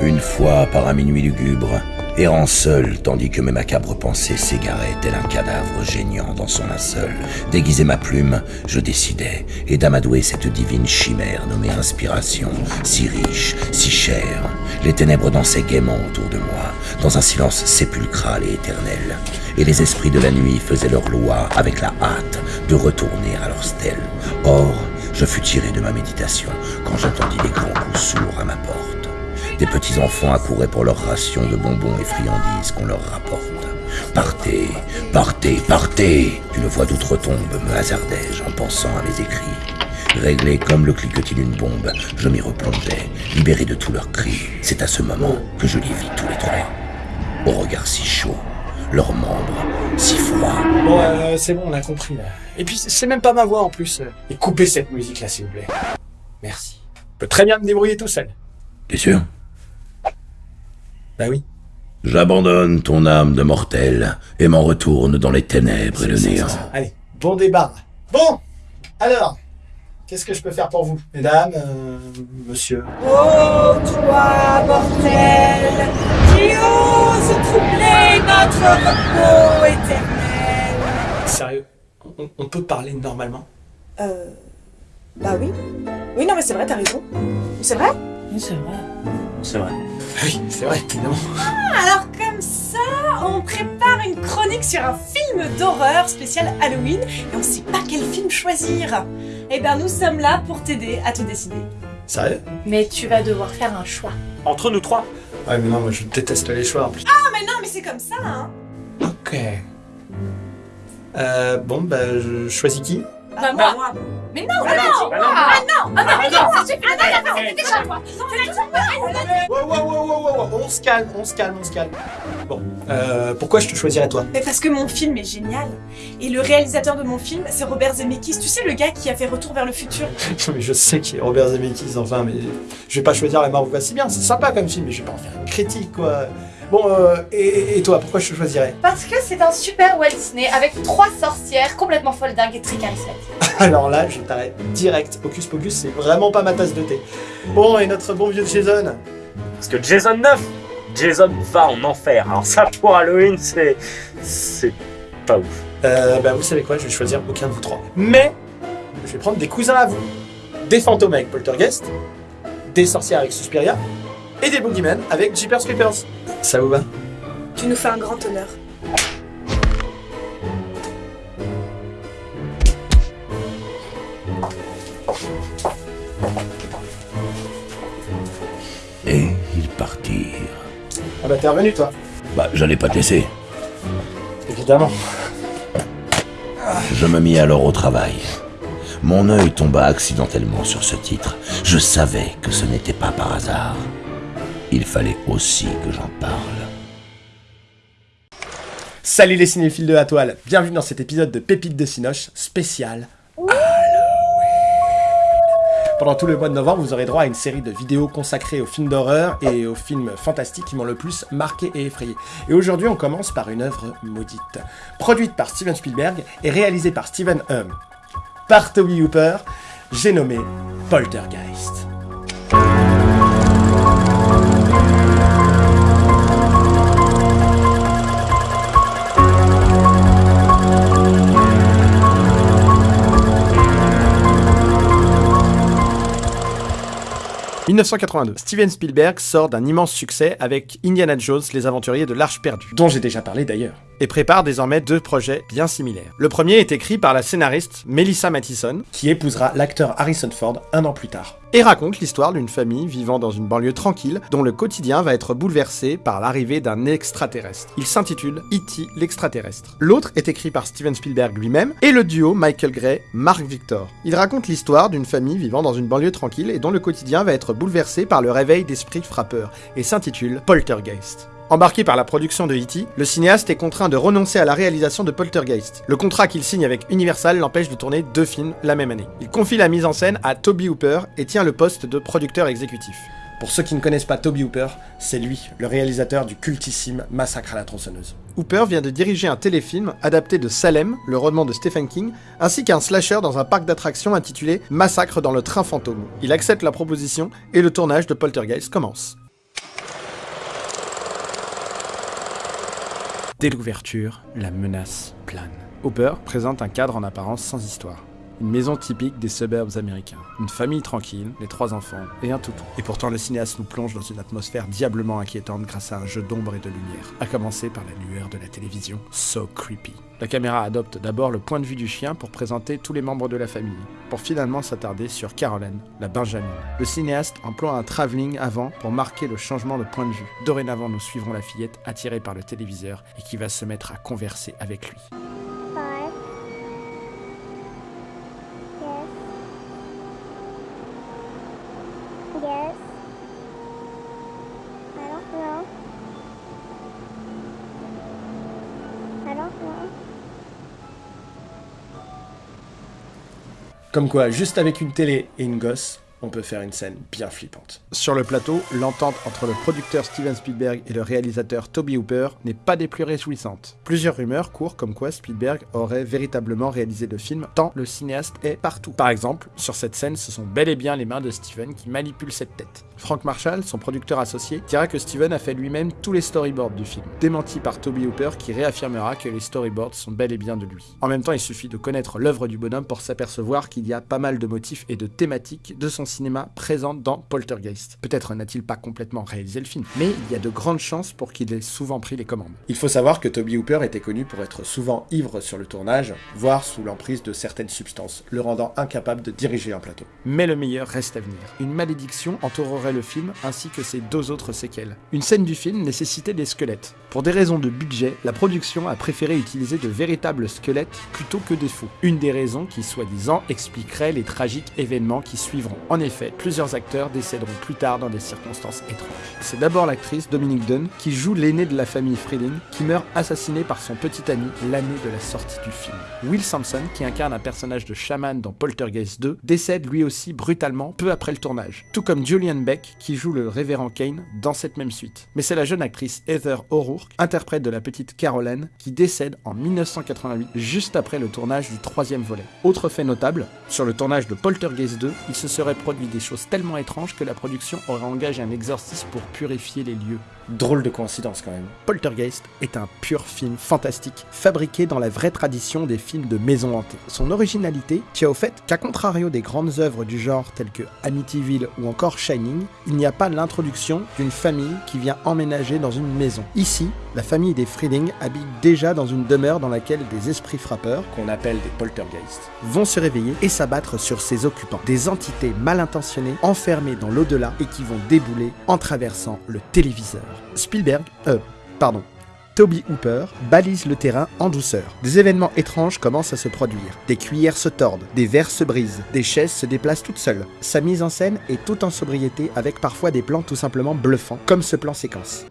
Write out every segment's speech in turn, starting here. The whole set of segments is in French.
Une fois, par un minuit lugubre, errant seul, tandis que mes macabres pensées s'égaraient tel un cadavre géniant dans son linceul, déguisé ma plume, je décidais, et d'amadouer cette divine chimère nommée inspiration, si riche, si chère. Les ténèbres dansaient gaiement autour de moi, dans un silence sépulcral et éternel, et les esprits de la nuit faisaient leur loi avec la hâte de retourner à leur stèle. Or, je fus tiré de ma méditation quand j'entendis des grands coups sourds à ma porte. Des petits enfants accouraient pour leur ration de bonbons et friandises qu'on leur rapporte. Partez, partez, partez D'une voix d'outre-tombe me hasardai-je en pensant à mes écrits. Réglé comme le cliquetis d'une bombe, je m'y replongeais, libéré de tous leurs cris. C'est à ce moment que je les vis tous les trois. Au regard si chaud, leurs membres si froids. Bon, euh, c'est bon, on a compris là. Et puis, c'est même pas ma voix en plus. Et coupez cette musique là, s'il vous plaît. Merci. Je peux très bien me débrouiller tout seul. T'es sûr? Bah oui. J'abandonne ton âme de mortel et m'en retourne dans les ténèbres et le néant. Allez, bon débat. Bon, alors, qu'est-ce que je peux faire pour vous? Mesdames, euh, monsieur Oh, toi, mortel, qui ose troubler notre repos éternel. Sérieux? On, on peut parler normalement? Euh. Bah oui. Oui, non, mais c'est vrai, t'as raison. C'est vrai? Oui, c'est vrai. C'est vrai. Oui, c'est vrai, évidemment. Alors, comme ça, on prépare une chronique sur un film d'horreur spécial Halloween et on sait pas quel film choisir. Eh ben, nous sommes là pour t'aider à te décider. Sérieux? Mais tu vas devoir faire un choix. Entre nous trois? Ouais, mais non, moi je déteste les choix en plus. Ah, mais non, mais c'est comme ça, hein. Ok. Euh, bon, bah, je choisis qui? Bah, moi. Mais non, ah non, ah non, ah non, mais non, ah non, non, déjà toi. Wow, on se calme, on se calme, on se calme. Bon, euh, pourquoi je te choisirais toi? Mais parce que mon film est génial. Et le réalisateur de mon film, c'est Robert Zemeckis. Tu sais, le gars qui a fait Retour vers le futur. Mais je sais qu'il est Robert Zemeckis, enfin, mais je vais pas choisir la va si bien, c'est sympa comme film, mais je vais pas en faire une critique, quoi. Bon, euh, et, et toi, pourquoi je te choisirais? Parce que c'est un super Walt Disney avec trois sorcières complètement folles dingues et très charismatiques. Alors là, je t'arrête direct. Hocus Pocus, c'est vraiment pas ma tasse de thé. Bon, et notre bon vieux Jason? Parce que Jason 9 Jason va en enfer. Alors ça pour Halloween, c'est. c'est pas ouf. Euh, bah vous savez quoi, je vais choisir aucun de vous trois. Mais, je vais prendre des cousins à vous. Des fantômes avec Poltergeist, des sorcières avec Suspiria, et des boogeymen avec Jeepers Creepers. Ça vous va Tu nous fais un grand honneur. Et ils partirent. Ah bah t'es revenu toi Bah, j'allais pas te laisser. Évidemment. Je me mis alors au travail. Mon œil tomba accidentellement sur ce titre. Je savais que ce n'était pas par hasard. Il fallait aussi que j'en parle. Salut les cinéphiles de la toile, bienvenue dans cet épisode de Pépites de Cinoche spécial Halloween. Pendant tout le mois de novembre, vous aurez droit à une série de vidéos consacrées aux films d'horreur et aux films fantastiques qui m'ont le plus marqué et effrayé. Et aujourd'hui, on commence par une œuvre maudite. Produite par Steven Spielberg et réalisée par Steven Hum. Par Toby Hooper, j'ai nommé Poltergeist. « 1982. Steven Spielberg sort d'un immense succès avec Indiana Jones, les aventuriers de l'Arche perdue, dont j'ai déjà parlé d'ailleurs, et prépare désormais deux projets bien similaires. Le premier est écrit par la scénariste Melissa Mathison, qui épousera l'acteur Harrison Ford un an plus tard, et raconte l'histoire d'une famille vivant dans une banlieue tranquille dont le quotidien va être bouleversé par l'arrivée d'un extraterrestre. Il s'intitule E.T. l'extraterrestre. L'autre est écrit par Steven Spielberg lui-même et le duo Michael Gray, Mark Victor. Il raconte l'histoire d'une famille vivant dans une banlieue tranquille et dont le quotidien va être bouleversé par le réveil d'esprits frappeurs et s'intitule Poltergeist. Embarqué par la production de E.T., le cinéaste est contraint de renoncer à la réalisation de Poltergeist. Le contrat qu'il signe avec Universal l'empêche de tourner deux films la même année. Il confie la mise en scène à Toby Hooper et tient le poste de producteur exécutif. Pour ceux qui ne connaissent pas Toby Hooper, c'est lui, le réalisateur du cultissime Massacre à la tronçonneuse. Hooper vient de diriger un téléfilm adapté de Salem, le roman de Stephen King, ainsi qu'un slasher dans un parc d'attractions intitulé Massacre dans le train fantôme. Il accepte la proposition et le tournage de Poltergeist commence. Dès l'ouverture, la menace plane. Hooper présente un cadre en apparence sans histoire. Une maison typique des suburbs américains. Une famille tranquille, les trois enfants et un toutou. Et pourtant, le cinéaste nous plonge dans une atmosphère diablement inquiétante grâce à un jeu d'ombre et de lumière, à commencer par la lueur de la télévision. So creepy. La caméra adopte d'abord le point de vue du chien pour présenter tous les membres de la famille, pour finalement s'attarder sur Caroline, la Benjamin. Le cinéaste emploie un travelling avant pour marquer le changement de point de vue. Dorénavant, nous suivrons la fillette attirée par le téléviseur et qui va se mettre à converser avec lui. Comme quoi, juste avec une télé et une gosse, on peut faire une scène bien flippante. Sur le plateau, l'entente entre le producteur Steven Spielberg et le réalisateur Toby Hooper n'est pas des plus réjouissantes. Plusieurs rumeurs courent comme quoi Spielberg aurait véritablement réalisé le film tant le cinéaste est partout. Par exemple, sur cette scène, ce sont bel et bien les mains de Steven qui manipulent cette tête. Frank Marshall, son producteur associé, dira que Steven a fait lui-même tous les storyboards du film, démenti par Toby Hooper qui réaffirmera que les storyboards sont bel et bien de lui. En même temps, il suffit de connaître l'œuvre du bonhomme pour s'apercevoir qu'il y a pas mal de motifs et de thématiques de son cinéma présentes dans Poltergeist. Peut-être n'a-t-il pas complètement réalisé le film, mais il y a de grandes chances pour qu'il ait souvent pris les commandes. Il faut savoir que Toby Hooper était connu pour être souvent ivre sur le tournage, voire sous l'emprise de certaines substances, le rendant incapable de diriger un plateau. Mais le meilleur reste à venir. Une malédiction entourerait le film ainsi que ses deux autres séquelles. Une scène du film nécessitait des squelettes. Pour des raisons de budget, la production a préféré utiliser de véritables squelettes plutôt que des faux. Une des raisons qui, soi-disant, expliquerait les tragiques événements qui suivront. En effet, plusieurs acteurs décéderont plus tard dans des circonstances étranges. C'est d'abord l'actrice Dominique Dunn qui joue l'aîné de la famille Freeling qui meurt assassiné par son petit ami l'année de la sortie du film. Will Sampson, qui incarne un personnage de chaman dans Poltergeist 2, décède lui aussi brutalement peu après le tournage, tout comme Julian Beck qui joue le révérend Kane dans cette même suite. Mais c'est la jeune actrice Heather O'Rourke, interprète de la petite Caroline, qui décède en 1988, juste après le tournage du troisième volet. Autre fait notable, sur le tournage de Poltergeist 2, il se serait des choses tellement étranges que la production aurait engagé un exorciste pour purifier les lieux. Drôle de coïncidence quand même. Poltergeist est un pur film fantastique, fabriqué dans la vraie tradition des films de maison hantée. Son originalité tient au fait qu'à contrario des grandes œuvres du genre telles que Amityville ou encore Shining, il n'y a pas l'introduction d'une famille qui vient emménager dans une maison. Ici, la famille des Freeling habite déjà dans une demeure dans laquelle des esprits frappeurs, qu'on appelle des poltergeists, vont se réveiller et s'abattre sur ses occupants. Des entités mal intentionnées enfermées dans l'au-delà et qui vont débouler en traversant le téléviseur. Spielberg, euh, pardon, Toby Hooper balise le terrain en douceur. Des événements étranges commencent à se produire. Des cuillères se tordent, des verres se brisent, des chaises se déplacent toutes seules. Sa mise en scène est tout en sobriété avec parfois des plans tout simplement bluffants, comme ce plan séquence.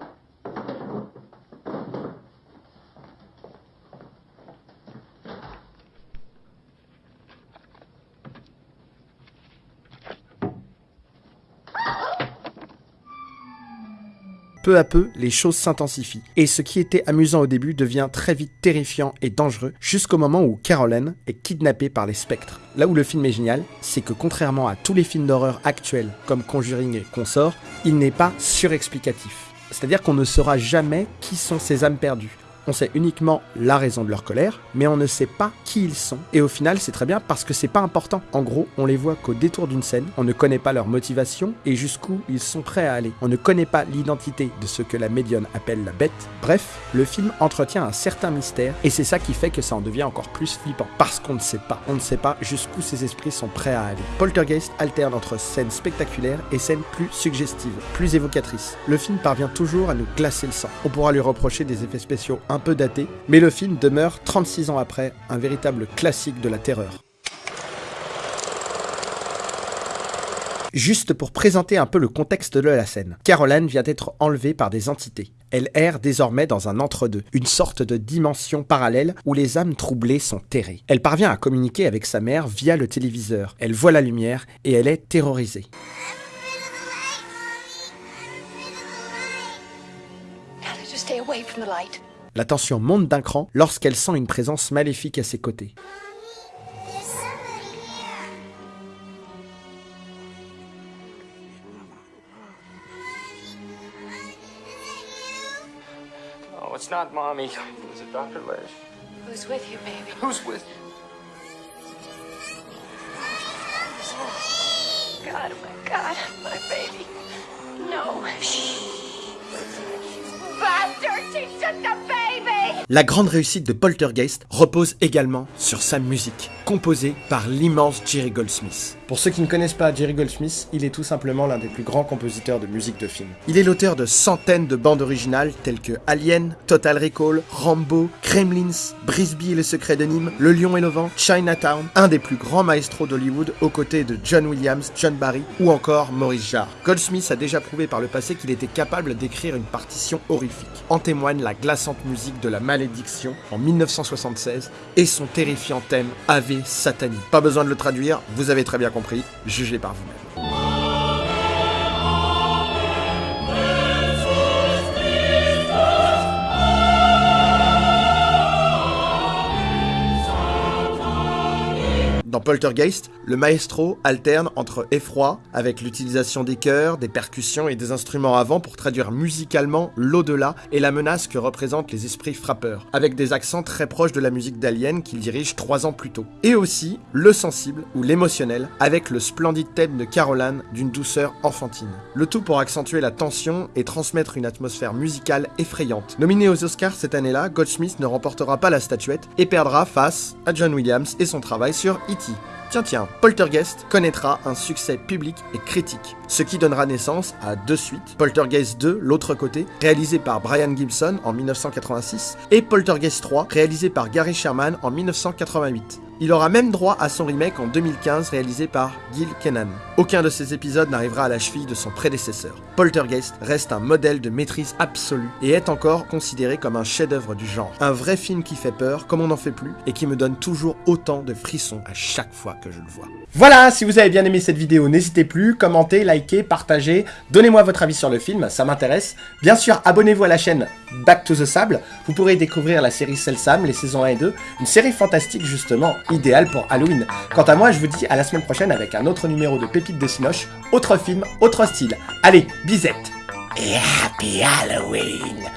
Peu à peu, les choses s'intensifient, et ce qui était amusant au début devient très vite terrifiant et dangereux, jusqu'au moment où Caroline est kidnappée par les spectres. Là où le film est génial, c'est que contrairement à tous les films d'horreur actuels, comme Conjuring et Consort, il n'est pas surexplicatif. C'est-à-dire qu'on ne saura jamais qui sont ces âmes perdues. On sait uniquement la raison de leur colère, mais on ne sait pas qui ils sont. Et au final, c'est très bien parce que c'est pas important. En gros, on les voit qu'au détour d'une scène, on ne connaît pas leur motivation et jusqu'où ils sont prêts à aller. On ne connaît pas l'identité de ce que la médium appelle la bête. Bref, le film entretient un certain mystère et c'est ça qui fait que ça en devient encore plus flippant. Parce qu'on ne sait pas. On ne sait pas jusqu'où ces esprits sont prêts à aller. Poltergeist alterne entre scènes spectaculaires et scènes plus suggestives, plus évocatrices. Le film parvient toujours à nous glacer le sang. On pourra lui reprocher des effets spéciaux un peu daté, mais le film demeure, 36 ans après, un véritable classique de la terreur. Juste pour présenter un peu le contexte de la scène, Caroline vient d'être enlevée par des entités. Elle erre désormais dans un entre-deux, une sorte de dimension parallèle où les âmes troublées sont terrées. Elle parvient à communiquer avec sa mère via le téléviseur. Elle voit la lumière et elle est terrorisée. La tension monte d'un cran lorsqu'elle sent une présence maléfique à ses côtés. Oh, it's not mommy. Is it Dr. Lish? Who's with you, baby? Who's with God, oh my God, my baby. No. Shh. Bastard, she took the baby! La grande réussite de Poltergeist repose également sur sa musique, composée par l'immense Jerry Goldsmith. Pour ceux qui ne connaissent pas Jerry Goldsmith, il est tout simplement l'un des plus grands compositeurs de musique de film. Il est l'auteur de centaines de bandes originales telles que Alien, Total Recall, Rambo, Gremlins, Brisby et le secret de Nîmes, Le Lion et le Chinatown, un des plus grands maestros d'Hollywood aux côtés de John Williams, John Barry ou encore Maurice Jarre. Goldsmith a déjà prouvé par le passé qu'il était capable d'écrire une partition horrifique. En témoigne la glaçante musique de La Malédiction en 1976 et son terrifiant thème Ave Satani. Pas besoin de le traduire, vous avez très bien compris, jugez par vous-même. Dans Poltergeist, le maestro alterne entre effroi, avec l'utilisation des chœurs, des percussions et des instruments avant pour traduire musicalement l'au-delà et la menace que représentent les esprits frappeurs, avec des accents très proches de la musique d'Alien qu'il dirige trois ans plus tôt. Et aussi le sensible ou l'émotionnel, avec le splendide thème de Caroline d'une douceur enfantine. Le tout pour accentuer la tension et transmettre une atmosphère musicale effrayante. Nominé aux Oscars cette année-là, Goldsmith ne remportera pas la statuette et perdra face à John Williams et son travail sur E.T. Tiens tiens, Poltergeist connaîtra un succès public et critique, ce qui donnera naissance à deux suites, Poltergeist 2, l'autre côté, réalisé par Brian Gibson en 1986, et Poltergeist 3, réalisé par Gary Sherman en 1988. Il aura même droit à son remake en 2015 réalisé par Gil Kenan. Aucun de ces épisodes n'arrivera à la cheville de son prédécesseur. Poltergeist reste un modèle de maîtrise absolue et est encore considéré comme un chef-d'œuvre du genre. Un vrai film qui fait peur, comme on n'en fait plus, et qui me donne toujours autant de frissons à chaque fois que je le vois. Voilà, si vous avez bien aimé cette vidéo, n'hésitez plus, commentez, likez, partagez, donnez-moi votre avis sur le film, ça m'intéresse. Bien sûr, abonnez-vous à la chaîne Back to the Sable, vous pourrez découvrir la série Selsam, les saisons 1 et 2, une série fantastique justement, idéale pour Halloween. Quant à moi, je vous dis à la semaine prochaine avec un autre numéro de Pépites de Cinoche, autre film, autre style. Allez, bisette Et Happy Halloween